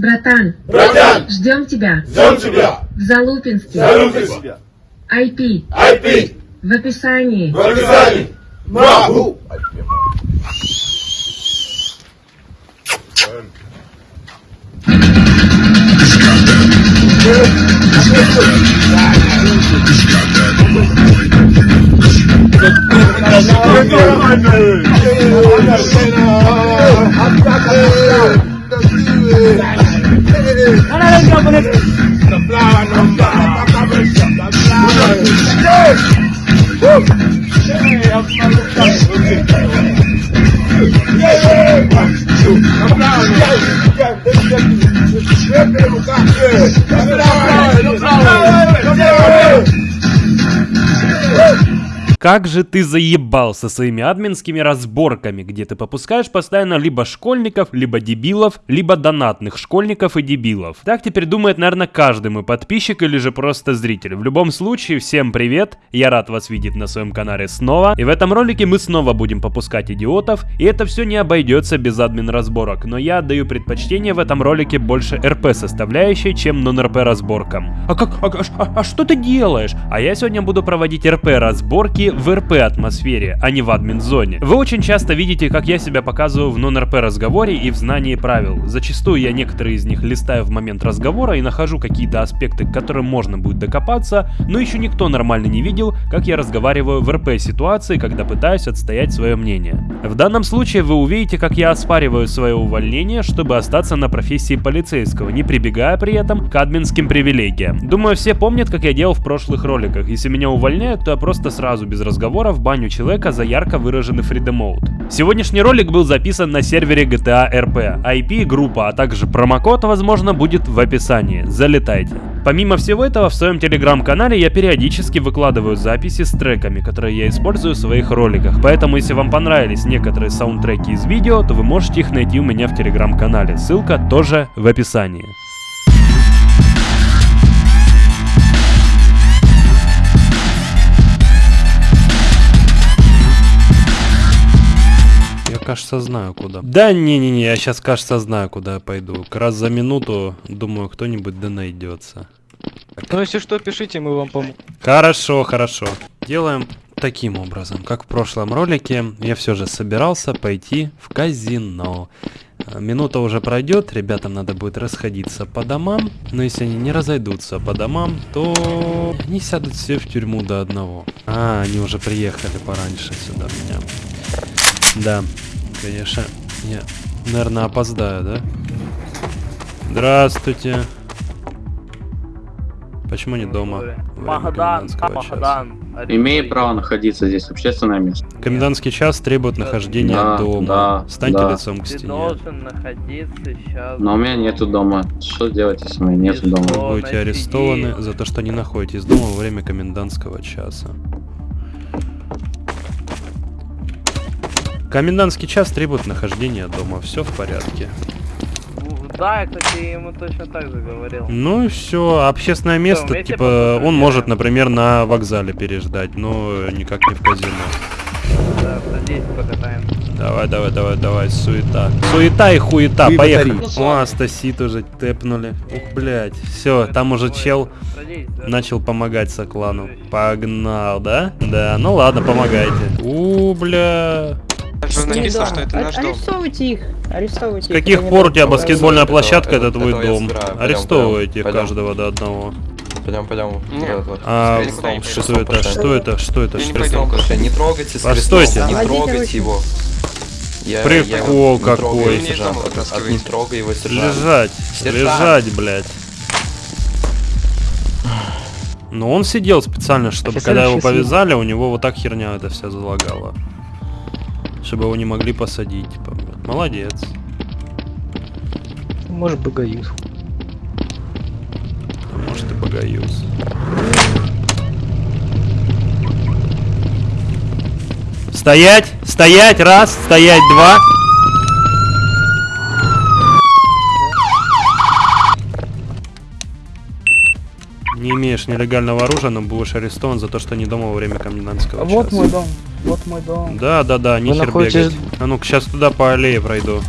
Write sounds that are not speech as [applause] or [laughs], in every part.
Братан, Братан, ждем тебя ждем тебя! в Залупинске. Зарубись! IP IP! в описании. В описании! Могу! The flower number. The flower. Yes. Woo. Hey, I'm not looking. Yeah. Как же ты заебал со своими админскими разборками, где ты попускаешь постоянно либо школьников, либо дебилов, либо донатных школьников и дебилов. Так теперь думает, наверное, каждый мой подписчик или же просто зритель. В любом случае, всем привет, я рад вас видеть на своем канале снова. И в этом ролике мы снова будем попускать идиотов, и это все не обойдется без админ разборок, но я отдаю предпочтение в этом ролике больше РП составляющей, чем нон-РП разборкам. А как, а, а- а что ты делаешь? А я сегодня буду проводить РП разборки в РП атмосфере, а не в админ зоне. Вы очень часто видите, как я себя показываю в нон-РП разговоре и в знании правил. Зачастую я некоторые из них листаю в момент разговора и нахожу какие-то аспекты, к которым можно будет докопаться, но еще никто нормально не видел, как я разговариваю в РП ситуации, когда пытаюсь отстоять свое мнение. В данном случае вы увидите, как я оспариваю свое увольнение, чтобы остаться на профессии полицейского, не прибегая при этом к админским привилегиям. Думаю, все помнят, как я делал в прошлых роликах. Если меня увольняют, то я просто сразу без разговоров баню человека за ярко выраженный mode. Сегодняшний ролик был записан на сервере GTA RP. IP, группа, а также промокод, возможно, будет в описании. Залетайте. Помимо всего этого, в своем телеграм-канале я периодически выкладываю записи с треками, которые я использую в своих роликах. Поэтому, если вам понравились некоторые саундтреки из видео, то вы можете их найти у меня в телеграм-канале. Ссылка тоже в описании. Кажется, знаю куда. Да не-не-не, я сейчас, кажется, знаю, куда я пойду. Как раз за минуту, думаю, кто-нибудь да найдется. Ну, если что, пишите, мы вам поможем. Хорошо, хорошо. Делаем таким образом, как в прошлом ролике, я все же собирался пойти в казино. А, Минута уже пройдет, ребятам надо будет расходиться по домам, но если они не разойдутся по домам, то они сядут все в тюрьму до одного. А, они уже приехали пораньше сюда меня. Да, конечно, я, наверное, опоздаю, да? Здравствуйте. Почему не дома? Магадан? Магадан. Имеет право находиться здесь, общественное место. Комендантский час требует нахождения Да, дома. да, Станьте да. лицом к Ты стене. должен находиться сейчас. Но у меня нету дома. Что делать, если у меня нету дома? О, Будете арестованы сиди. за то, что не находитесь дома во время комендантского часа. Комендантский час требует нахождения дома. Все в порядке. Да, я, кстати, ему точно так же говорил. Ну и все. Общественное место, вместе типа, посмотрели? он может, например, на вокзале переждать, но никак не в казино. Да, садись, покатаем. Давай, давай, давай, давай, суета. Суета и хуета, Вы поехали. батареи. О, Астасит уже тэпнули. Ух, блядь. Все, там уже чел Садись, да. начал помогать Соклану. Погнал, да? Да, ну ладно, помогайте. У, бля. Написано, что это А- наш дом. Арестовывайте их. Арестовывайте С их. каких Это пор у тебя баскетбольная это- площадка, это это- твой дом? Арестовывайте каждого до одного. Пойдем, пойдем. А не что это? Что это? Что это? Не это? Трогайте с Постойте. крестом, Не трогайте его. Я, Прикол я его не какой. Не трогай его, сержант. Лежать. Сержант. Лежать, блядь. Но он сидел специально, чтобы когда его повязали, у него вот так херня эта вся залагала. Чтобы его не могли посадить. Типа. Молодец. Может, богаюсь. А может и богаюз. Стоять! Стоять! Раз! Стоять! Два! Не имеешь нелегального оружия, но будешь арестован за то, что не дома во время комендантского Вот часа. мой дом. Вот мой дом. Да, да, да, нихер находитесь- бегать. А ну-ка, сейчас туда по аллее пройду.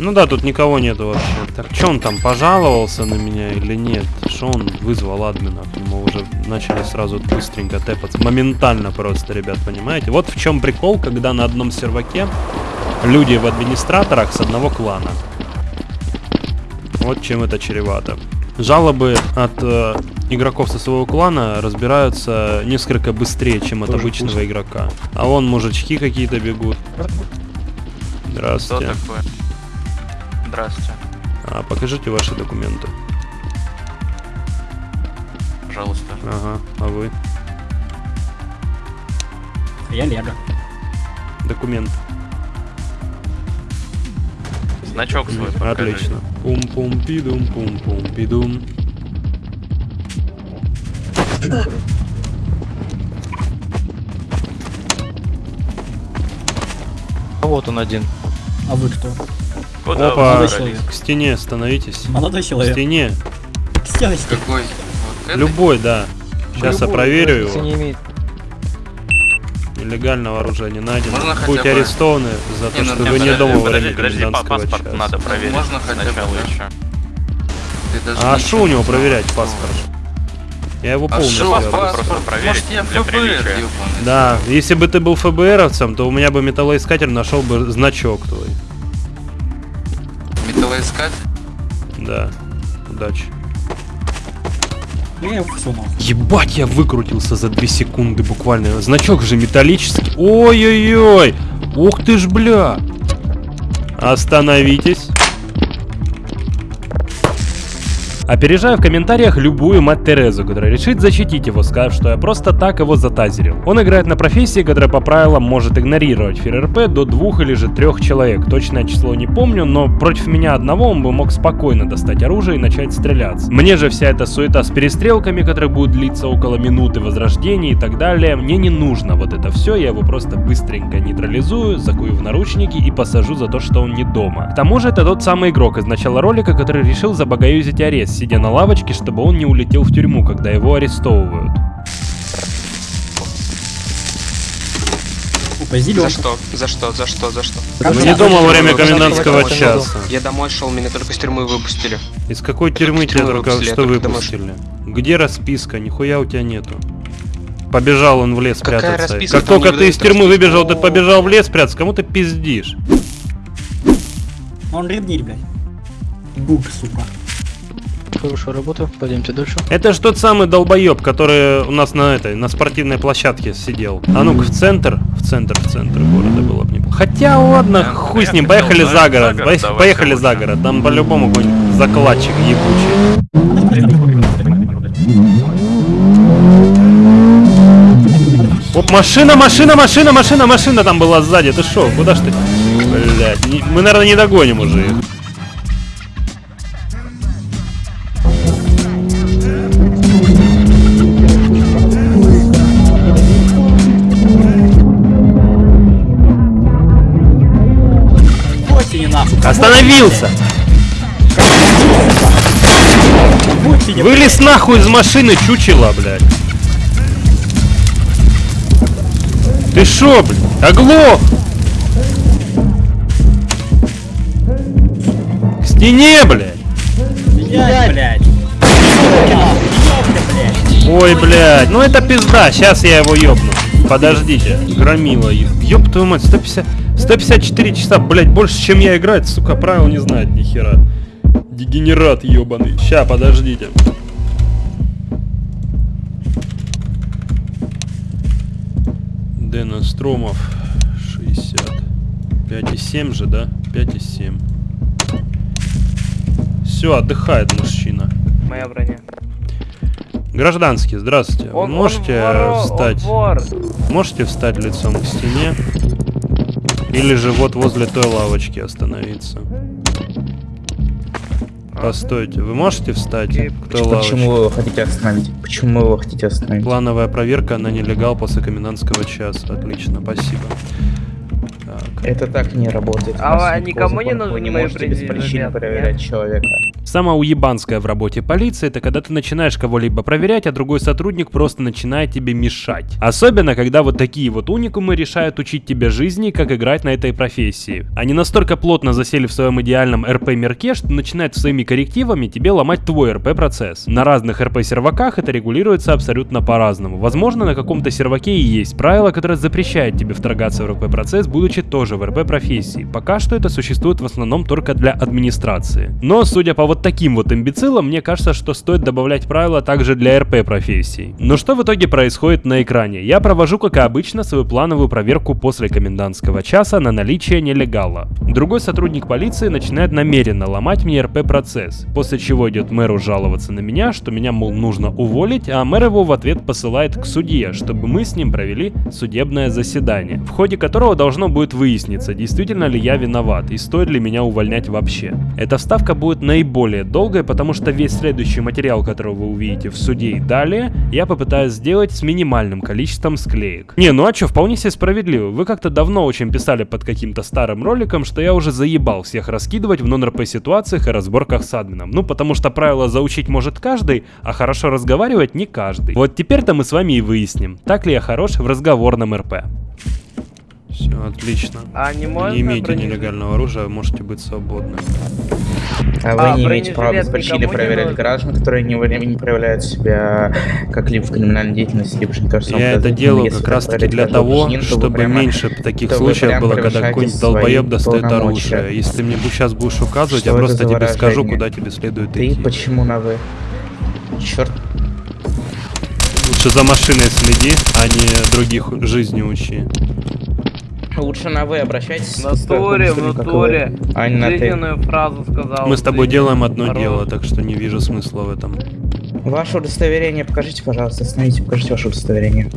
Ну да, тут никого нету вообще. Так что он там пожаловался на меня или нет? Что он вызвал админа? Мы уже начали сразу быстренько тэпаться. Моментально просто, ребят, понимаете? Вот в чем прикол, когда на одном серваке люди в администраторах с одного клана. Вот чем это чревато. Жалобы от э, игроков со своего клана разбираются несколько быстрее, чем от обычного игрока. А вон мужички какие-то бегут. Здравствуйте. такое? Здравствуйте, А, покажите ваши документы. пожалуйста. Ага, а вы? Я Лего. Документ. Значок свой покажи. Отлично. Пум-пум-пидум, пум-пум-пидум. А вот он один. А вы кто? Куда Опа, Молодой человек. к стене становитесь. Молодой К человек. стене. Стеночки. Какой? Вот Любой, да. Сейчас я Любой, проверю разницы его. не имеет. Нелегального оружия не найдено. Можно Будете бы- арестованы за то, Не, ну, что не, вы не подожди, дома во время подожди, паспорт часа. надо проверить. Можно хотя бы, еще. А что у него проверять паспорт? Я его А полностью обыскал. паспорт? Просто проверить Может, я ФБР. Да, если бы ты был ФБРовцем, то у меня бы металлоискатель нашел бы значок твой. Металлоискатель? Да. Удачи. Я его всунул. Ебать, я выкрутился за 2 секунды буквально. Значок же металлический. Ой-ой-ой. Ух ты ж, бля. Остановитесь. Опережаю в комментариях любую мать Терезу, которая решит защитить его, сказав, что я просто так его затазерил. Он играет на профессии, которая по правилам может игнорировать ФРРП до двух или же трех человек. Точное число не помню, но против меня одного он бы мог спокойно достать оружие и начать стреляться. Мне же вся эта суета с перестрелками, которые будут длиться около минуты, возрождения и так далее, мне не нужно вот это все, я его просто быстренько нейтрализую, закую в наручники и посажу за то, что он не дома. К тому же это тот самый игрок из начала ролика, который решил забагаюзить арест, сидя на лавочке, чтобы он не улетел в тюрьму, когда его арестовывают. Опа, зеленый. что? За что? За что? За что? Вы не дома во время комендантского часа. Я домой шел, меня только с тюрьмы выпустили. Из какой тюрьмы тебя только что выпустили? Где расписка? Нихуя у тебя нету. Побежал он в лес Какая прятаться. расписка? Как Там только ты из тюрьмы выбежал, ты побежал в лес прятаться. Кому ты пиздишь? Он ревнит, блядь. Бук, сука. Хорошая работа. Пойдемте дальше. Это ж тот самый долбоеб, который у нас на этой, на спортивной площадке сидел. А ну-ка в центр, в центр, в центр города было бы неплохо. Хотя ладно, хуй с ним, поехали за город. Поехали за город, там по-любому какой-нибудь закладчик ебучий. Оп, машина, машина, машина, машина, машина там была сзади. Ты шо, куда ж ты? Блять, мы, наверное, не догоним уже их. Остановился! Вылез нахуй из машины, чучело, блядь. Ты шо, блядь? Оглох! К стене, блядь! блядь, блядь. Ой, блядь, ну это пизда, сейчас я его ёбну. Подождите, громила, ёб твою мать, 150, 154 часа, блядь, больше, чем я играть, сука, правил не знает ни хера. Дегенерат ёбаный. Ща, подождите. Дэна Стромов 60. 5,7 же, да? 5,7. Все, отдыхает мужчина. Моя броня. Гражданский, здравствуйте. Он, можете он он встать? вор. Можете встать лицом к стене? Или же вот возле той лавочки остановиться? Постойте, вы можете встать к той лавочке? вы его хотите остановить? Почему вы его хотите остановить? Плановая проверка на нелегал после комендантского часа. Отлично, спасибо. Так. Это так не работает. А никому не нужны Вы не мои можете без предъявы, причины нет, проверять человека. Самое уебанское в работе полиции, это когда ты начинаешь кого-либо проверять, а другой сотрудник просто начинает тебе мешать. Особенно, когда вот такие вот уникумы решают учить тебя жизни, как играть на этой профессии. Они настолько плотно засели в своем идеальном РП-мирке, что начинают своими коррективами тебе ломать твой РП-процесс. На разных РП-серваках это регулируется абсолютно по-разному. Возможно, на каком-то серваке и есть правило, которое запрещает тебе вторгаться в РП-процесс, будучи тоже в РП-профессии. Пока что это существует в основном только для администрации. Но, судя по вот таким вот имбецилам, мне кажется, что стоит добавлять правила также для РП-профессий. Но что в итоге происходит на экране? Я провожу, как и обычно, свою плановую проверку после комендантского часа на наличие нелегала. Другой сотрудник полиции начинает намеренно ломать мне РП-процесс, после чего идет мэру жаловаться на меня, что меня, мол, нужно уволить, а мэр его в ответ посылает к судье, чтобы мы с ним провели судебное заседание, в ходе которого должно будет выясниться, действительно ли я виноват и стоит ли меня увольнять вообще. Эта вставка будет наиболее долгой, потому что весь следующий материал, который вы увидите в суде и далее, я попытаюсь сделать с минимальным количеством склеек. Не, ну а чё, вполне себе справедливо. Вы как-то давно очень писали под каким-то старым роликом, что я уже заебал всех раскидывать в нон-РП ситуациях и разборках с админом. Ну, потому что правила заучить может каждый, а хорошо разговаривать не каждый. Вот теперь-то мы с вами и выясним, так ли я хорош в разговорном РП. Все, отлично. А не можно Не бронежилет? нелегального оружия, можете быть свободны. А вы А, не имеете права не проверять граждан, которые не, не проявляют себя как-либо в криминальной деятельности, либо же не кажется Я это делаю как раз таки для того, чтобы прямо- меньше таких случаев было, когда какой-нибудь долбоеб достает оружие. Если ты мне сейчас будешь указывать, Что я просто тебе скажу, куда тебе следует Ты идти. почему на вы? Черт, Лучше за машиной следи, а не других жизни учи. Лучше на вы обращайтесь. В натуре, в натуре. А не на ты. Фразу сказал. Мы с тобой делаем одно Хорош. дело, так что не вижу смысла в этом. Ваше удостоверение покажите, пожалуйста, остановите, покажите ваше удостоверение.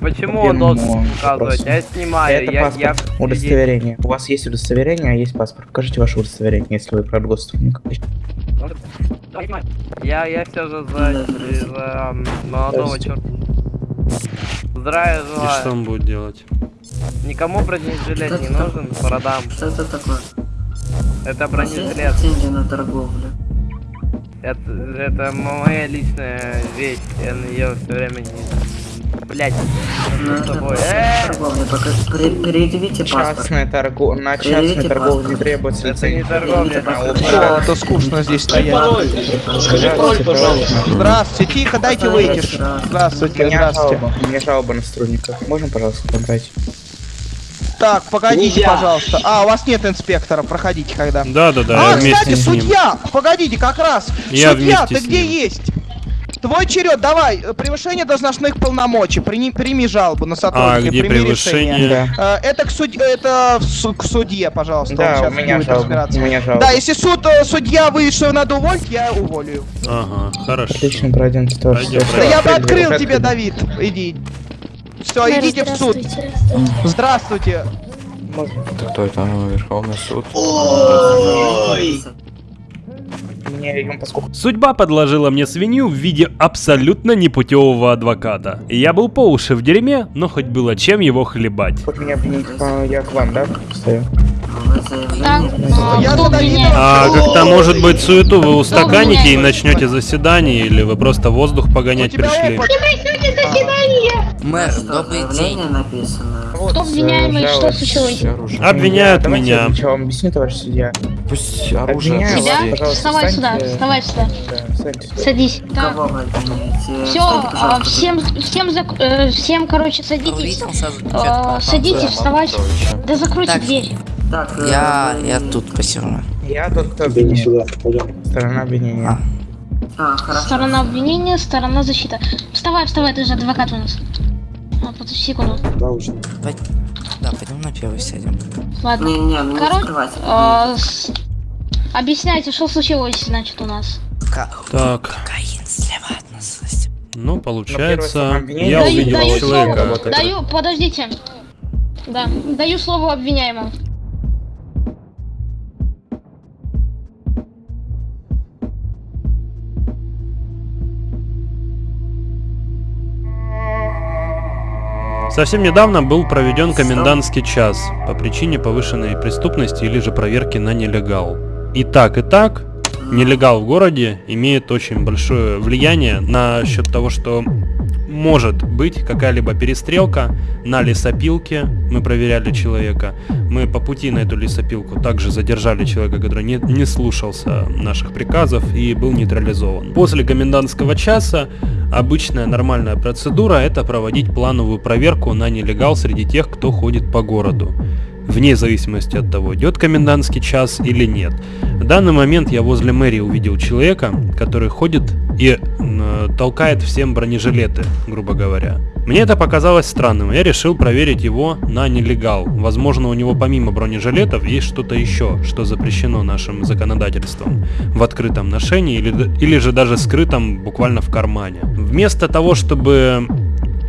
Почему он Первому должен вопросу. Я снимаю, Это я, паспорт, я удостоверение. У вас есть удостоверение, а есть паспорт. Покажите ваше удостоверение, если вы государственник. Я, я все же за, за молодого черта. Здравия И что желаю. он будет делать? Никому бронежилет не нужен, продам. Что это такое? Это бронежилет. Деньги на торговлю. Это, это моя личная вещь. Я на нее все время не... Блять, Ну, с это тобой. Э, торговля. Предъявите паспорт. Частная торговля, на частной торговле не требуется Это не торговля, это А скучно здесь стоять. Скажи пароль, пожалуйста. Здравствуйте, тихо, дайте выйти. Здравствуйте. Здравствуйте, меня здравствуйте. жалоба, у меня жалоба на сотрудника. Можно, пожалуйста, забрать? Так, погодите, пожалуйста. А, у вас нет инспектора, проходите когда. Да, да, да, а, кстати, судья! Погодите, как раз. Я судья, ты с где ним. есть? Твой черед, давай, э, превышение должностных полномочий, прими, прими жалобу на сотрудника, А где прими превышение? решение. Да. Э, Это к суд... это в су- к судье, пожалуйста. Да, сейчас у меня будет жалоба. разбираться. У меня жалоба. Да, если суд, э, судья выявит, что надо уволить, я уволю. Ага, хорошо. Отлично, пройдемте тоже. Да я бы открыл тебе. Давид. Иди. Все, идите в суд. Здравствуйте. Это кто это? Верховный суд. Поскольку Судьба подложила мне свинью в виде абсолютно непутевого адвоката. Я был по уши в дерьме, но хоть было чем его хлебать. хоть меня обвинить, а, я к вам, да, стою? Давида. А как-то, может быть, суету вы устаканите и начнете заседание, или вы просто воздух погонять пришли? Мэр, добрый день. написано. Вот, Кто обвиняемый? Что случилось? Обвиняют Давайте меня. я вам объясню, товарищ судья. Пусть оружие Обвиняю Тебя? Вставай сюда, вставай сюда. Да, сюда. Садись. Так, Кого вы обвиняете? все, пожалуйста, всем, всем, зак- э, всем, короче, садитесь. Э, Садитесь, вставайте. Да закройте дверь. Так, э, Я, я тут спасибо. Я тот, кто обвиняет. Сторона обвинения. А, хорошо. Сторона обвинения, сторона защиты. Вставай, вставай, ты же адвокат у нас. А, подожди секунду. Да, пойдем на первый сядем. Ладно. Не, не, ну не Короче, закрывайте. э, с- объясняйте, что случилось, значит, у нас. Так, Каин слева от нас. ну получается, я Даю- увидел даю человека. слово. Даю, подождите. Да, даю слово обвиняемому. Совсем недавно был проведен комендантский час по причине повышенной преступности или же проверки на нелегал. И так, и так, нелегал в городе имеет очень большое влияние на счет того, что может быть какая-либо перестрелка на лесопилке. Мы проверяли человека. Мы по пути на эту лесопилку также задержали человека, который не, не слушался наших приказов и был нейтрализован. После комендантского часа обычная нормальная процедура это проводить плановую проверку на нелегал среди тех, кто ходит по городу вне зависимости от того, идет комендантский час или нет. В данный момент я возле мэрии увидел человека, который ходит и э, толкает всем бронежилеты, грубо говоря. Мне это показалось странным, я решил проверить его на нелегал. Возможно, у него помимо бронежилетов есть что-то еще, что запрещено нашим законодательством в открытом ношении или, или же даже скрытом буквально в кармане. Вместо того, чтобы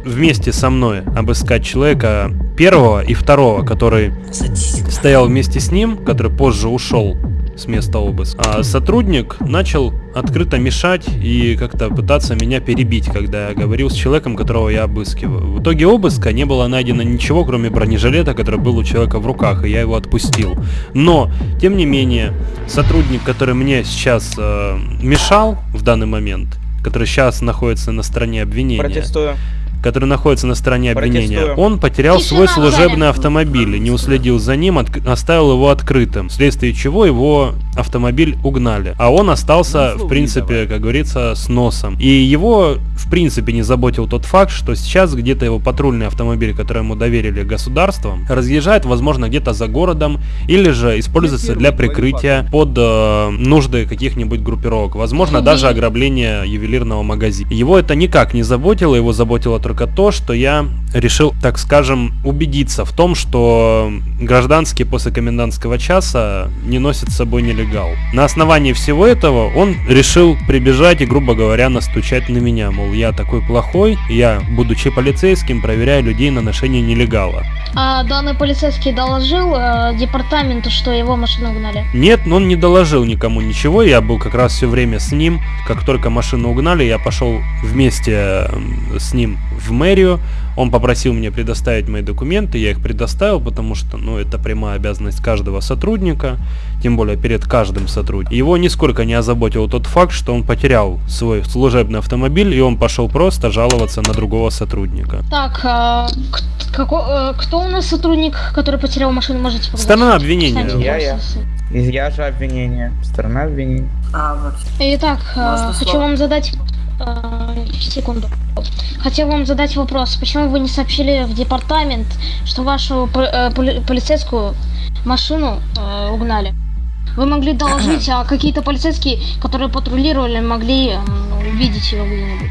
вместе со мной обыскать человека первого и второго, который стоял вместе с ним, который позже ушел с места обыска. А сотрудник начал открыто мешать и как-то пытаться меня перебить, когда я говорил с человеком, которого я обыскиваю. В итоге обыска не было найдено ничего, кроме бронежилета, который был у человека в руках, и я его отпустил. Но, тем не менее, сотрудник, который мне сейчас э, мешал в данный момент, который сейчас находится на стороне обвинения, Протестую. Который находится на стороне обвинения, он потерял свой служебный автомобиль и не уследил за ним, оставил его открытым, вследствие чего его автомобиль угнали. А он остался, в принципе, как говорится, с носом. И его, в принципе, не заботил тот факт, что сейчас где-то его патрульный автомобиль, который ему доверили государством, разъезжает, возможно, где-то за городом, или же используется для прикрытия под э, нужды каких-нибудь группировок. Возможно, даже ограбление ювелирного магазина. Его это никак не заботило, его заботило только то, что я решил, так скажем, убедиться в том, что гражданские после комендантского часа не носят с собой нелегал. На основании всего этого он решил прибежать и, грубо говоря, настучать на меня, мол, я такой плохой, я, будучи полицейским, проверяю людей на ношение нелегала. А данный полицейский доложил э, департаменту, что его машину угнали. Нет, но он не доложил никому ничего, я был как раз все время с ним. Как только машину угнали, я пошел вместе м, с ним в мэрию. Он попросил мне предоставить мои документы, я их предоставил, потому что, ну, это прямая обязанность каждого сотрудника, тем более перед каждым сотрудником. Его нисколько не озаботил тот факт, что он потерял свой служебный автомобиль, и он пошел просто жаловаться на другого сотрудника. Так, а, како- э, кто у нас сотрудник, который потерял машину, можете показать? Сторона обвинения. Я, я. Я же обвинение. Сторона обвинения. А, вообще. Итак, Можно хочу вам задать... э, секунду. Хотел вам задать вопрос. Почему вы не сообщили в департамент, что вашу э, поли- полицейскую машину э, угнали? Вы могли доложить, а какие-то полицейские, которые патрулировали, могли м, увидеть ее где-нибудь.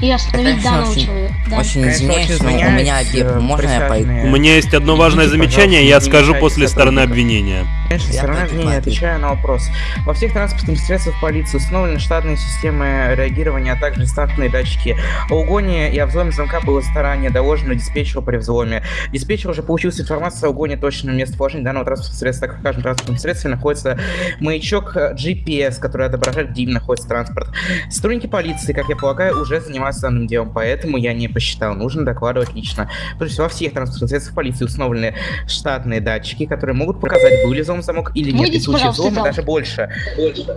И остановить Конечно, данного очень- человека. Да. Очень извиняюсь, но у меня э, Можно я пойду? У меня есть одно важное замечание, я скажу после стороны обвинения. Конечно, Я сторона обвинения, отвечаю на вопрос. Во всех транспортных средствах полиции установлены штатные системы реагирования, а также стартные датчики. О угоне и о взломе замка было заранее доложено диспетчеру при взломе. Диспетчер уже получил информацию о угоне точного местоположения данного транспортного средства, так как в каждом транспортном средстве находится маячок GPS, который отображает, где находится транспорт. Сотрудники полиции, как я полагаю, уже занимаются данным делом, поэтому я не посчитал. Нужно докладывать лично. То есть во всех транспортных средствах полиции установлены штатные датчики, которые могут показать, был ли взлом замок или нет. И Выйдите, в случае взлома даже больше.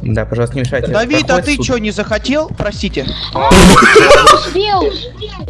Да, пожалуйста, не мешайте. Давид, а ты что, не захотел? Простите. Успел!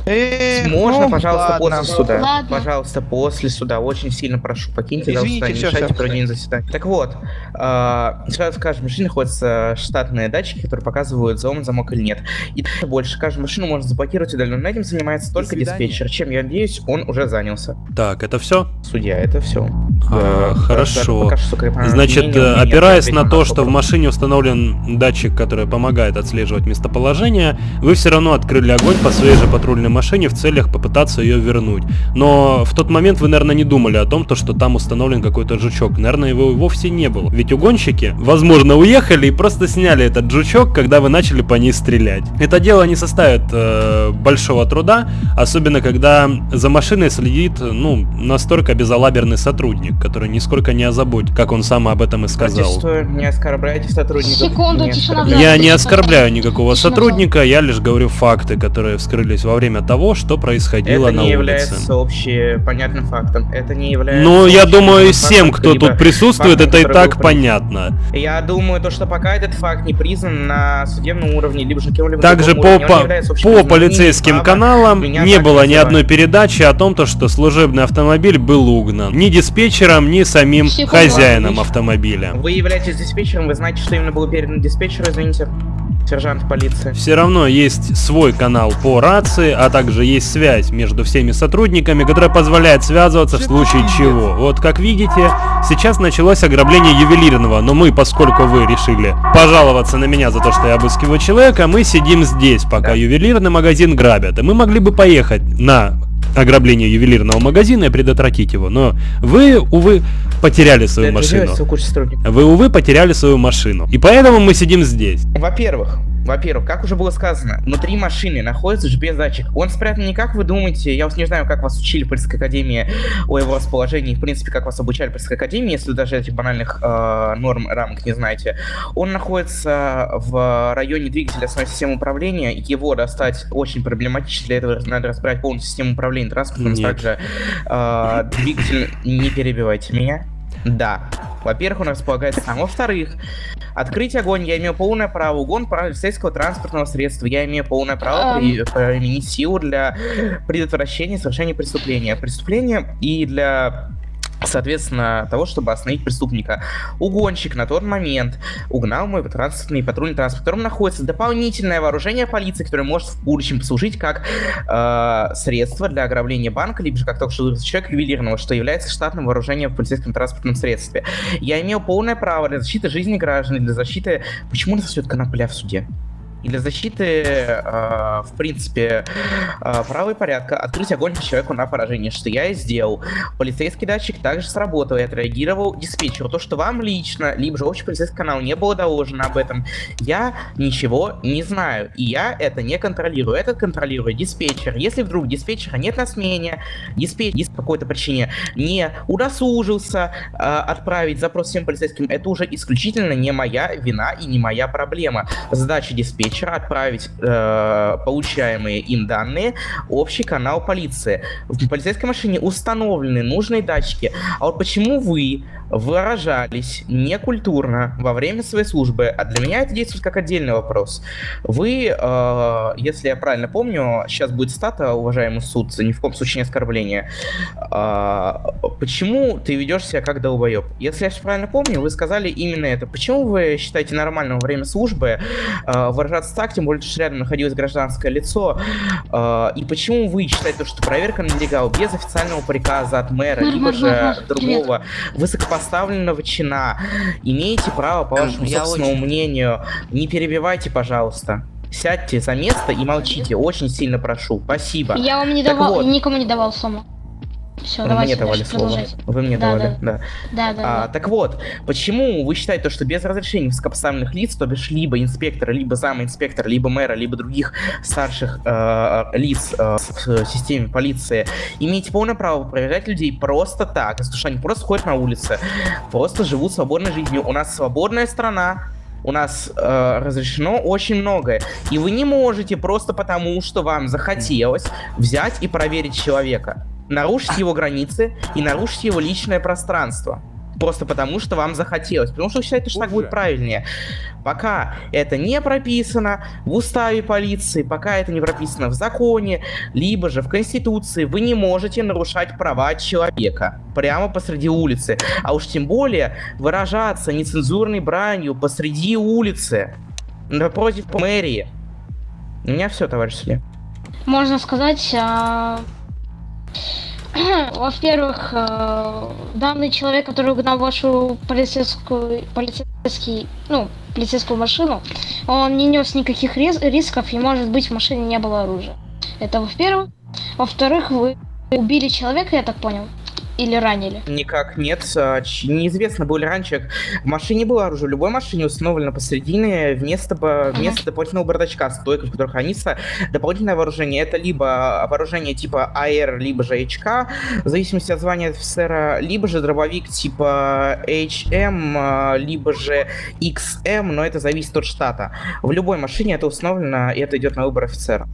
Э, Можно, ну, пожалуйста, после суда. Пожалуйста, после суда. Очень сильно прошу, покиньте зал Извините, суда, не мешайте проведению заседания. Так вот, а, сразу в каждой машине находятся штатные датчики, которые показывают, взлом замок или нет. И дальше больше. Каждую машину можно заблокировать удаленно. Этим занимается только диспетчер. Чем я надеюсь, он уже занялся. Так, это все? Судья, это все. А, хорошо. Пока что, сука, Значит, мнение, мнение, опираясь на то, что в машине установлен датчик, который помогает отслеживать местоположение, вы все равно открыли огонь по своей же патрульной машине в целях попытаться ее вернуть. Но в тот момент вы, наверное, не думали о том, то, что там установлен какой-то жучок. Наверное, его и вовсе не было. Ведь угонщики, возможно, уехали и просто сняли этот жучок, когда вы начали по ней стрелять. Это дело не составит э, большого труда, особенно когда за машиной следит, ну, настолько безалаберный сотрудник, который нисколько не озаботит, как он сам об этом и сказал. Протестую, не оскорбляйте сотрудников. Секунду, не тишина. Я не оскорбляю никакого Тишина сотрудника, я лишь говорю факты, которые вскрылись во время того, что происходило Это на не улице. является общепонятным фактом. Это не является... Ну, я думаю, всем, фактом, кто тут присутствует, фактом, это и так понятно. Я думаю, то, что пока этот факт не признан на судебном уровне, либо же кем-либо Также по, уровне, он по, не является по полицейским каналам не было ни одной передачи о том, то, что служебный автомобиль был угнан. Ни диспетчером, ни самим хозяином автомобиля. Вы являетесь диспетчером, вы знаете, что именно было передано диспетчеру, извините, сержант полиции. Все равно есть свой канал по рации, а также есть связь между всеми сотрудниками, которая позволяет связываться в случае чего. Вот как видите, сейчас началось ограбление ювелирного, но мы, поскольку вы решили пожаловаться на меня за то, что я обыскиваю человека, мы сидим здесь, пока Да. ювелирный магазин грабят. И мы могли бы поехать на ограбление ювелирного магазина и предотвратить его, но вы, увы, потеряли свою машину. Вы, увы, потеряли свою машину. И поэтому мы сидим здесь. Во-первых, во-первых, как уже было сказано, внутри машины находится GPS-датчик. Он спрятан не как вы думаете, я вот не знаю, как вас учили в полицейской академии о его расположении, в принципе, как вас обучали в полицейской академии, если вы даже этих банальных э, норм, рамок не знаете. Он находится в районе двигателя основной системы управления, его достать очень проблематично, для этого надо разбирать полностью систему управления транспортом, Нет. также э, двигатель, не перебивайте меня. Да. Во-первых, он располагается там. Во-вторых, открыть огонь я имею полное право. Угон полицейского транспортного средства. Я имею полное право при- применить силу для предотвращения совершения преступления. Преступления и для соответственно, того, чтобы остановить преступника. Угонщик на тот момент угнал мой транспортный патрульный транспорт, в котором находится дополнительное вооружение полиции, которое может в будущем послужить как э, средство для ограбления банка, либо же как только что человек ювелирного, что является штатным вооружением в полицейском транспортном средстве. Я имел полное право для защиты жизни граждан, для защиты... Почему у нас все конопля в суде? И для защиты, э, в принципе, э, права и порядка открыть огонь по человеку на поражение, что я и сделал. Полицейский датчик также сработал и отреагировал диспетчеру. То, что вам лично, либо же общий полицейский канал не было доложено об этом, я ничего не знаю. И я это не контролирую. Это контролирует диспетчер. Если вдруг диспетчера нет на смене, диспетчер по какой-то причине не удосужился э, отправить запрос всем полицейским, это уже исключительно не моя вина и не моя проблема. Задача диспетчера отправить э, получаемые им данные в общий канал полиции. В полицейской машине установлены нужные датчики. А вот почему вы выражались некультурно во время своей службы, а для меня это действует как отдельный вопрос. Вы, э, если я правильно помню, сейчас будет стата, уважаемый суд, ни в коем случае не оскорбление. Э, почему ты ведешь себя как долбоеб? Если я все правильно помню, вы сказали именно это. Почему вы считаете нормальным во время службы э, выражаться так, тем более, что рядом находилось гражданское лицо, э, и почему вы считаете, что проверка нелегал без официального приказа от мэра, либо же другого высокопоставленного чина, имеете право, по Эм, вашему я собственному очень- мнению, не перебивайте, пожалуйста. Сядьте за место и молчите, очень сильно прошу. Спасибо. Я вам не Так давал, вот. никому не давал сумму. Все, Вы давайте мне давали слово. Вы мне Да, давали, да. Да, да, А, да. так вот, почему вы считаете, что без разрешения высокопоставленных лиц, то бишь либо инспектора, либо зама инспектора, либо мэра, либо других старших э, лиц э, в системе полиции, имеете полное право проверять людей просто так, потому что они просто ходят на улице, просто живут свободной жизнью. У нас свободная страна, у нас э, разрешено очень многое. И вы не можете просто потому, что вам захотелось взять и проверить человека. Нарушить его границы и нарушить его личное пространство. Просто потому, что вам захотелось. Потому что вы считаете, что так будет правильнее. Пока это не прописано в уставе полиции, пока это не прописано в законе, либо же в Конституции, вы не можете нарушать права человека прямо посреди улицы. А уж тем более выражаться нецензурной бранью посреди улицы напротив мэрии. У меня все, товарищ судья. Можно сказать, а, во-первых, э, данный человек, который угнал вашу полицейскую, полицейский, ну, полицейскую машину, он не нес никаких рис- рисков, и, может быть, в машине не было оружия. Это во-первых. Во-вторых, вы убили человека, я так понял. Или ранили? Никак нет. А, Неизвестно, был ли раньше. В машине было оружие. В любой машине установлено посередине вместо, ба- вместо дополнительного бардачка, стойка, в которой хранится дополнительное вооружение. Это либо вооружение типа АР, либо же HK, в зависимости от звания офицера, либо же дробовик типа HM, либо же XM, но это зависит от штата. В любой машине это установлено, и это идет на выбор офицера,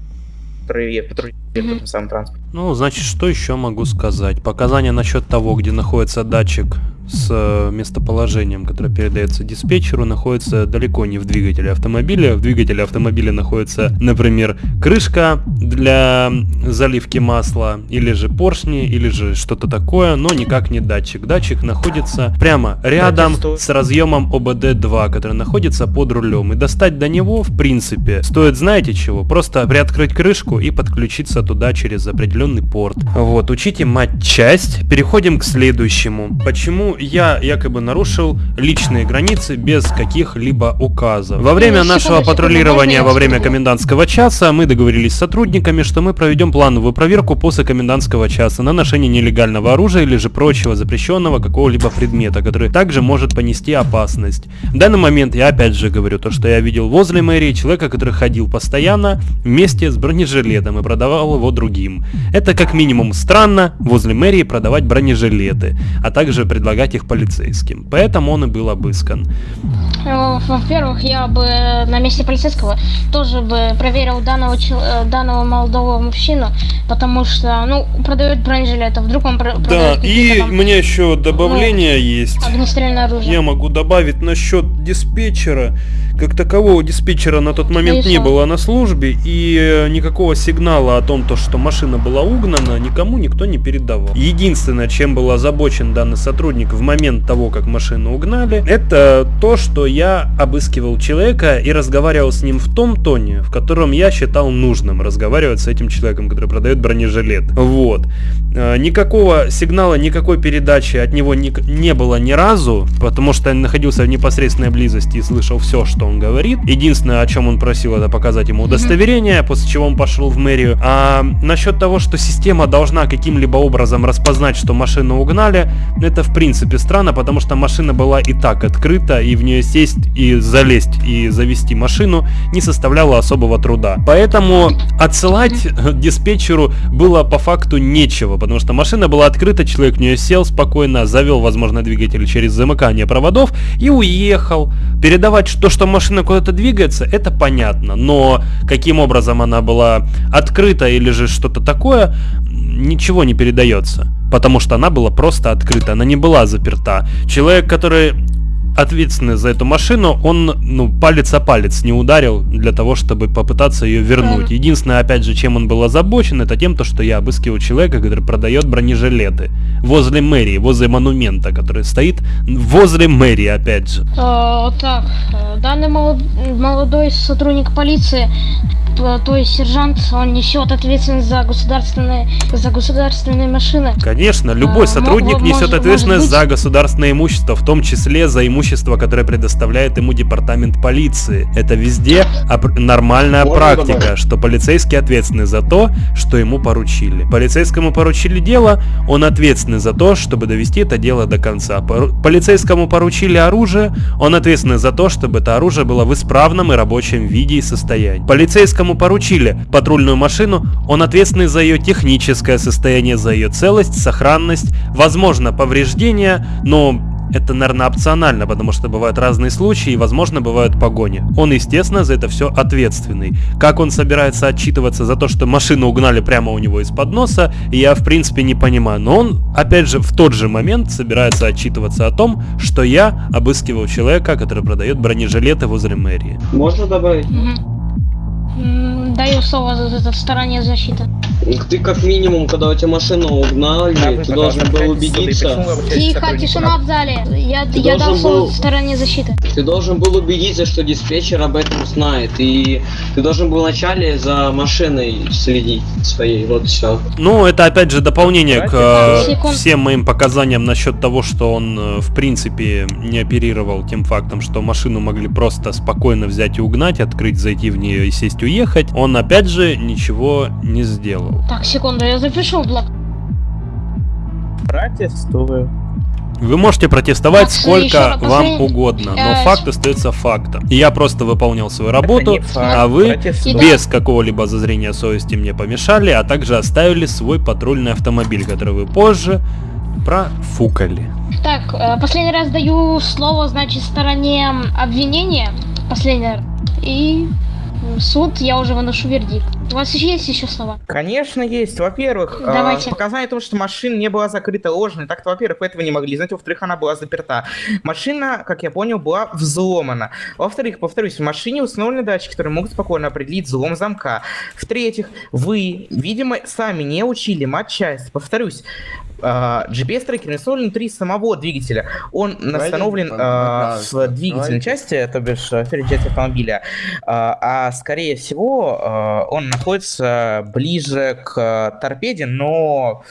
который патрулирует этим самым транспортом. Ну, значит, что еще могу сказать? Показания насчет того, где находится датчик с э, местоположением, которое передается диспетчеру, находится далеко не в двигателе автомобиля. В двигателе автомобиля находится, например, крышка для заливки масла, или же поршни, или же что-то такое, но никак не датчик. Датчик находится прямо рядом с разъемом ОБД-2, который находится под рулем. И достать до него, в принципе, стоит знаете чего? Просто приоткрыть крышку и подключиться туда через определенный порт. Вот, учите матчасть. Переходим к следующему. Почему я якобы нарушил личные границы без каких-либо указов? Во время нашего патрулирования во время комендантского часа мы договорились с сотрудниками, что мы проведем плановую проверку после комендантского часа на ношение нелегального оружия или же прочего запрещенного какого-либо предмета, который также может понести опасность. В данный момент я опять же говорю то, что я видел возле мэрии человека, который ходил постоянно вместе с бронежилетом и продавал его другим. Это как минимум странно возле мэрии продавать бронежилеты, а также предлагать их полицейским. Поэтому он и был обыскан. Э, Во-первых, я бы на месте полицейского тоже бы проверил данного, э, данного молодого мужчину, потому что, ну, продает бронежилеты, вдруг он про- Да, продает и там у меня еще добавление есть. огнестрельное оружие. Я могу добавить насчет диспетчера. Как такового диспетчера на тот момент И не было на службе, и э, никакого сигнала о том, то, что машина была угнана, никому никто не передавал. Единственное, чем был озабочен данный сотрудник в момент того, как машину угнали, это то, что я обыскивал человека и разговаривал с ним в том тоне, в котором я считал нужным разговаривать с этим человеком, который продает бронежилет. Вот. Э, Никакого сигнала, никакой передачи от него не было ни разу, потому что я находился в непосредственной близости и слышал все, что он говорит. Единственное, о чем он просил, это показать ему удостоверение, после чего он пошел в мэрию. А насчет того, что система должна каким-либо образом распознать, что машину угнали, это в принципе странно, потому что машина была и так открыта, и в нее сесть и залезть и завести машину не составляло особого труда. Поэтому отсылать [laughs] диспетчеру было по факту нечего, потому что машина была открыта, человек в нее сел спокойно, завел, возможно, двигатель через замыкание проводов и уехал. Передавать то, что машина куда-то двигается, это понятно, но каким образом она была открыта или же что-то такое, ничего не передается. Потому что она была просто открыта, она не была заперта. Человек, который ответственный за эту машину, он, ну, палец о палец не ударил для того, чтобы попытаться ее вернуть. Единственное, опять же, чем он был озабочен, это тем, то, что я обыскивал человека, который продает бронежилеты возле мэрии, возле монумента, который стоит возле мэрии, опять же. Э, так, э, данный молод- молодой сотрудник полиции, то есть сержант, он несет ответственность за государственные, за государственные машины. Конечно, любой А, сотрудник несет может- ответственность может быть- за государственное имущество, в том числе за имущество, которое предоставляет ему департамент полиции. Это везде нормальная Можно практика, добавить? что полицейский ответственный за то, что ему поручили. Полицейскому поручили дело, он ответственный за то, чтобы довести это дело до конца. Полицейскому поручили оружие, он ответственный за то, чтобы это оружие было в исправном и рабочем виде и состоянии. Полицейскому поручили патрульную машину, он ответственный за ее техническое состояние, за ее целость, сохранность, возможно повреждения, но это, наверное, опционально, потому что бывают разные случаи и, возможно, бывают погони. Он, естественно, за это все ответственный. Как он собирается отчитываться за то, что машину угнали прямо у него из-под носа, я, в принципе, не понимаю. Но он, опять же, в тот же момент собирается отчитываться о том, что я обыскивал человека, который продает бронежилеты возле мэрии. Можно добавить? М, Даю слово за за стороне защиты. Ты как минимум, когда у тебя машину угнали, ты должен был убедиться. Тихо, тишина в зале. Я, Ты я дал слово был- стороне защиты. Ты должен был убедиться, что диспетчер об этом знает. И ты должен был вначале за машиной следить своей. Вот все. Ну, это опять же дополнение к э, Секунд. всем моим показаниям насчет того, что он э, в принципе не оперировал тем фактом, что машину могли просто спокойно взять и угнать, открыть, зайти в нее и сесть уехать. Он опять же ничего не сделал. Так, секунду, я запишу в блок. Протестую. Вы можете протестовать Так, сколько еще раз, вам угодно, но э, факт остается фактом. Я просто выполнял свою работу, а вы протестую. без какого-либо зазрения совести мне помешали, а также оставили свой патрульный автомобиль, который вы позже профукали. Так, э, последний раз даю слово, значит, стороне обвинения. Последний раз. И суд, я уже выношу вердикт. У вас еще есть еще слова? Конечно, есть. Во-первых, э, Давайте. показания того, что машина не была закрыта ложной. Так-то, во-первых, вы этого не могли знать. Во-вторых, она была заперта. Машина, как я понял, была взломана. Во-вторых, повторюсь, в машине установлены датчики, которые могут спокойно определить взлом замка. В-третьих, вы, видимо, сами не учили матчасть. Повторюсь, э, GPS-трекер установлен внутри самого двигателя. Он установлен э, в двигательной части, то бишь э, в передней части автомобиля. Э, а скорее всего, э, он находится ближе к э, торпеде, но...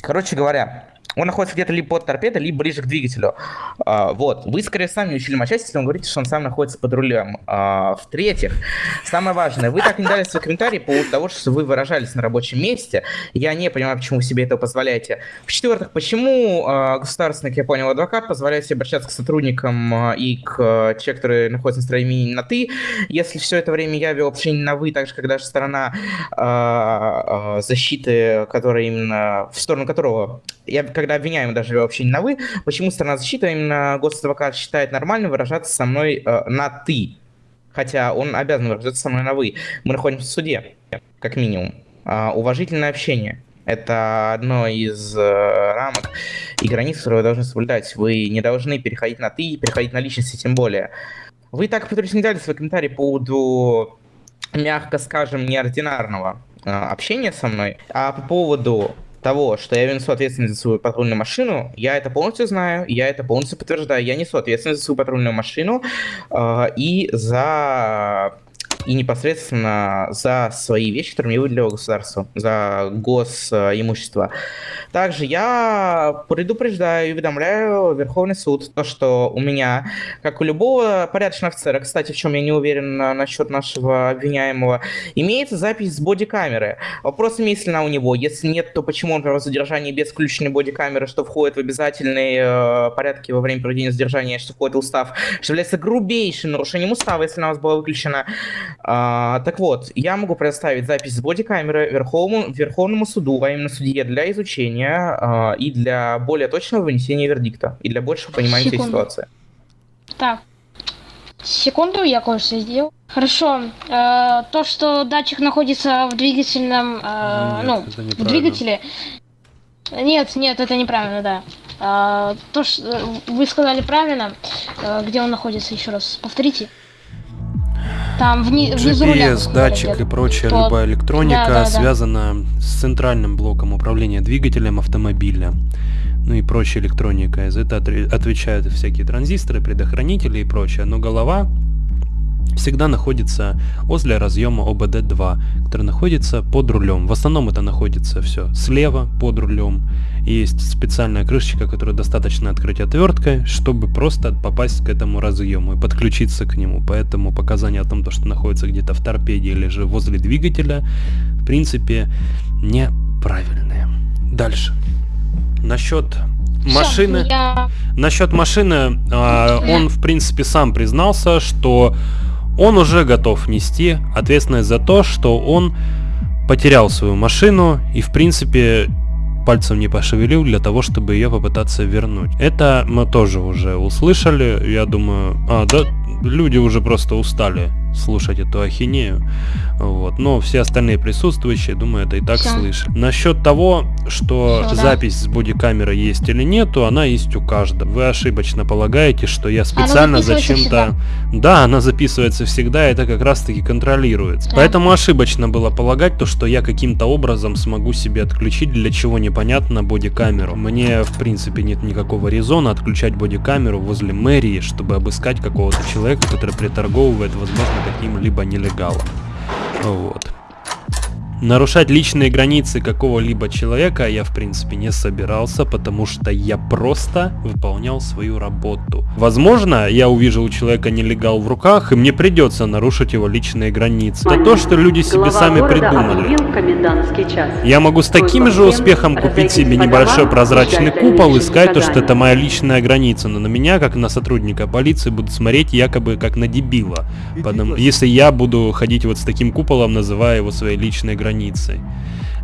Короче говоря, он находится где-то либо под торпедой, либо ближе к двигателю. А, вот. Вы, скорее, сами учили матчасть, если вы говорите, что он сам находится под рулем. А, в-третьих, самое важное, вы так не дали свой комментарий по поводу того, что вы выражались на рабочем месте. Я не понимаю, почему вы себе это позволяете. В-четвертых, почему а, государственный, как я понял, адвокат позволяет себе обращаться к сотрудникам а, и к а, человеку, который находится на строении на «ты», если все это время я вел общение на «вы», так же, когда же сторона а, а, защиты, которая именно, в сторону которого, я когда обвиняемый даже вел общение на «вы», почему сторона защиты, а именно госадвокат, считает нормально выражаться со мной э, на «ты», хотя он обязан выражаться со мной на «вы». Мы находимся в суде, как минимум. А, уважительное общение. Это одно из э, рамок и границ, которые вы должны соблюдать. Вы не должны переходить на «ты» переходить на личности тем более. Вы так, повторюсь, не дали свой комментарий по поводу, мягко скажем, неординарного э, общения со мной. А по поводу того, что я несу ответственность за свою патрульную машину, я это полностью знаю, я это полностью подтверждаю. Я несу ответственность за свою патрульную машину э, и за и непосредственно за свои вещи, которые мне выделило государство, за госимущество. Также я предупреждаю и уведомляю Верховный суд, то, что у меня, как у любого порядочного офицера, кстати, в чем я не уверен насчет нашего обвиняемого, имеется запись с бодикамеры. Вопрос, имеется ли она у него. Если нет, то почему он провел задержание без включенной бодикамеры, что входит в обязательные э, порядки во время проведения задержания, что входит в устав, что является грубейшим нарушением устава, если она у вас была выключена. А, так вот, я могу предоставить запись с бодикамеры Верховному, Верховному суду, а именно судье для изучения а, и для более точного вынесения вердикта, и для большего понимания этой Секунду. ситуации. Так. Секунду, я кое-что сделал. Хорошо. э, то, что датчик находится в двигательном, э, Нет, ну, в двигателе. Нет, нет, это неправильно, да. А, то, что вы сказали правильно, э, где он находится, еще раз повторите. Там вни- внизу руля. вы GPS, датчик и прочая Вот. любая электроника Да, да, да. связана с центральным блоком управления двигателем автомобиля. Ну и прочая электроника. За это отвечают всякие транзисторы, предохранители и прочее. Но голова всегда находится возле разъема ОБД-2, который находится под рулем. В основном это находится все слева под рулем. Есть специальная крышечка, которую достаточно открыть отверткой, чтобы просто попасть к этому разъему и подключиться к нему. Поэтому показания о том, то, что находится где-то в торпеде или же возле двигателя, в принципе, неправильные. Дальше. Насчет машины. я- Насчет машины, а, он в принципе сам признался, что он уже готов нести ответственность за то, что он потерял свою машину и в принципе пальцем не пошевелил для того, чтобы ее попытаться вернуть. Это мы тоже уже услышали, я думаю, а, да, люди уже просто устали слушать эту ахинею, вот, но все остальные присутствующие, думаю, это и так Всё. слышат. Насчет того, что Всё, да. запись с бодикамеры есть или нету, она есть у каждого. Вы ошибочно полагаете, что я специально зачем-то... Да, она записывается всегда, и это как раз таки контролируется. Да. Поэтому ошибочно было полагать то, что я каким-то образом смогу себе отключить, для чего непонятно, бодикамеру. Мне, в принципе, нет никакого резона отключать бодикамеру возле мэрии, чтобы обыскать какого-то человека, который приторговывает, возможно, каким-либо нелегалом. Вот. Нарушать личные границы какого-либо человека я в принципе не собирался, потому что я просто выполнял свою работу. Возможно, я увижу у человека нелегал в руках, и мне придется нарушить его личные границы. Это то, что люди себе сами придумали. Я могу с таким же успехом купить себе небольшой прозрачный купол и сказать, то, что это моя личная граница, но на меня, как на сотрудника полиции, будут смотреть якобы как на дебила. Потому, если я буду ходить вот с таким куполом, называя его своей личной границей.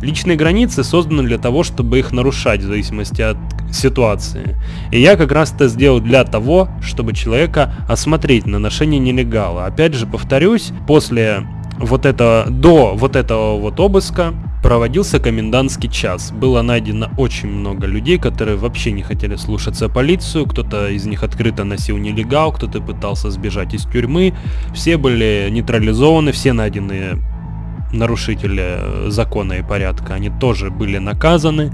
Личные границы созданы для того, чтобы их нарушать в зависимости от ситуации. И я как раз это сделал для того, чтобы человека осмотреть на ношение нелегала. Опять же, повторюсь, после вот этого, до вот этого вот обыска проводился комендантский час. Было найдено очень много людей, которые вообще не хотели слушаться полицию, кто-то из них открыто носил нелегал, кто-то пытался сбежать из тюрьмы. Все были нейтрализованы, все найденные нарушители э, закона и порядка, они тоже были наказаны.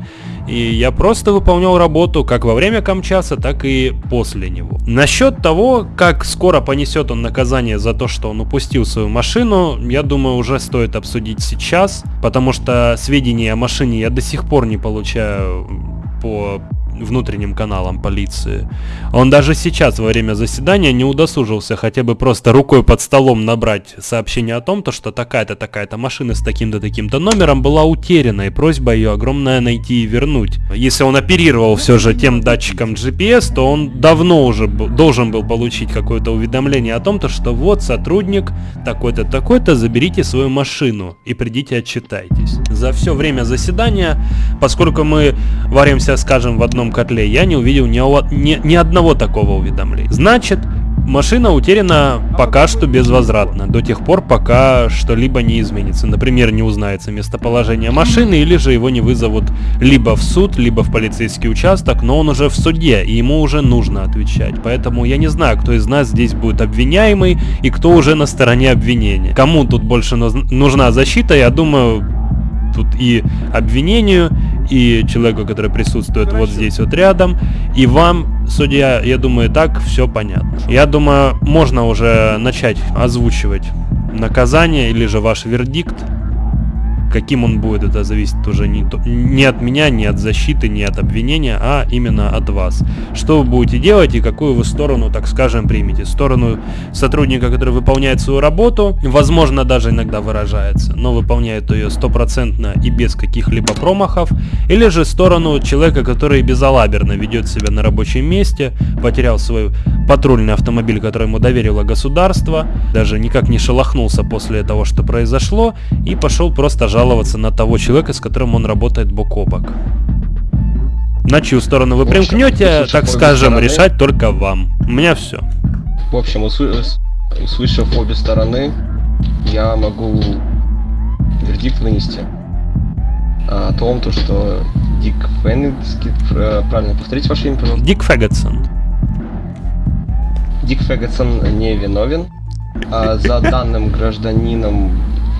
И я просто выполнял работу как во время Камчаса, так и после него. Насчет того, как скоро понесет он наказание за то, что он упустил свою машину, я думаю, уже стоит обсудить сейчас, потому что сведения о машине я до сих пор не получаю по внутренним каналам полиции. Он даже сейчас во время заседания не удосужился хотя бы просто рукой под столом набрать сообщение о том, то, что такая-то такая-то машина с таким-то таким-то номером была утеряна и просьба ее огромная найти и вернуть. Если он оперировал все же тем датчиком GPS, то он давно уже должен был получить какое-то уведомление о том, то, что вот сотрудник такой-то такой-то, заберите свою машину и придите отчитайтесь. За все время заседания, поскольку мы варимся, скажем, в одном котле, я не увидел ни, ни, ни одного такого уведомления. Значит, машина утеряна пока что безвозвратно, до тех пор, пока что-либо не изменится. Например, не узнается местоположение машины, или же его не вызовут либо в суд, либо в полицейский участок, но он уже в суде, и ему уже нужно отвечать. Поэтому я не знаю, кто из нас здесь будет обвиняемый, и кто уже на стороне обвинения. Кому тут больше нужна защита, я думаю, тут и обвинению, и человеку, который присутствует Хорошо. вот здесь вот рядом, и вам, судья, я думаю, так все понятно. Я думаю, можно уже начать озвучивать наказание или же ваш вердикт. Каким он будет, это зависит уже не, не от меня, не от защиты, не от обвинения, а именно от вас. Что вы будете делать и какую вы сторону, так скажем, примете. Сторону сотрудника, который выполняет свою работу, возможно, даже иногда выражается, но выполняет ее стопроцентно и без каких-либо промахов, или же сторону человека, который безалаберно ведет себя на рабочем месте, потерял свой патрульный автомобиль, который ему доверило государство, даже никак не шелохнулся после того, что произошло, и пошел просто жаловаться жаловаться на того человека, с которым он работает бок о бок. На чью сторону вы примкнете, так скажем, стороны, решать только вам. У меня все. В общем, услышав обе стороны, я могу вердикт вынести о том, то, что Дик Феннетский, правильно повторить ваше имя, пожалуйста? Дик Фэггетсон. Дик Фэггетсон не виновен. А за данным гражданином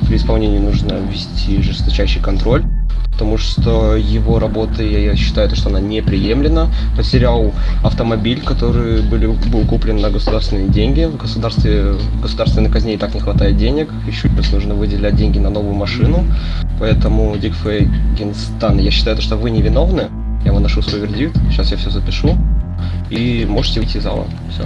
при исполнении нужно ввести жесточайший контроль, потому что его работа, я считаю, что она неприемлема. Потерял автомобиль, который были, был куплен на государственные деньги. В государстве, в государственной казне и так не хватает денег, еще плюс нужно выделять деньги на новую машину. Поэтому, Дик Фейгенстан, я считаю, что вы невиновны. Я выношу свой вердикт, сейчас я все запишу. И можете выйти из зала. Все.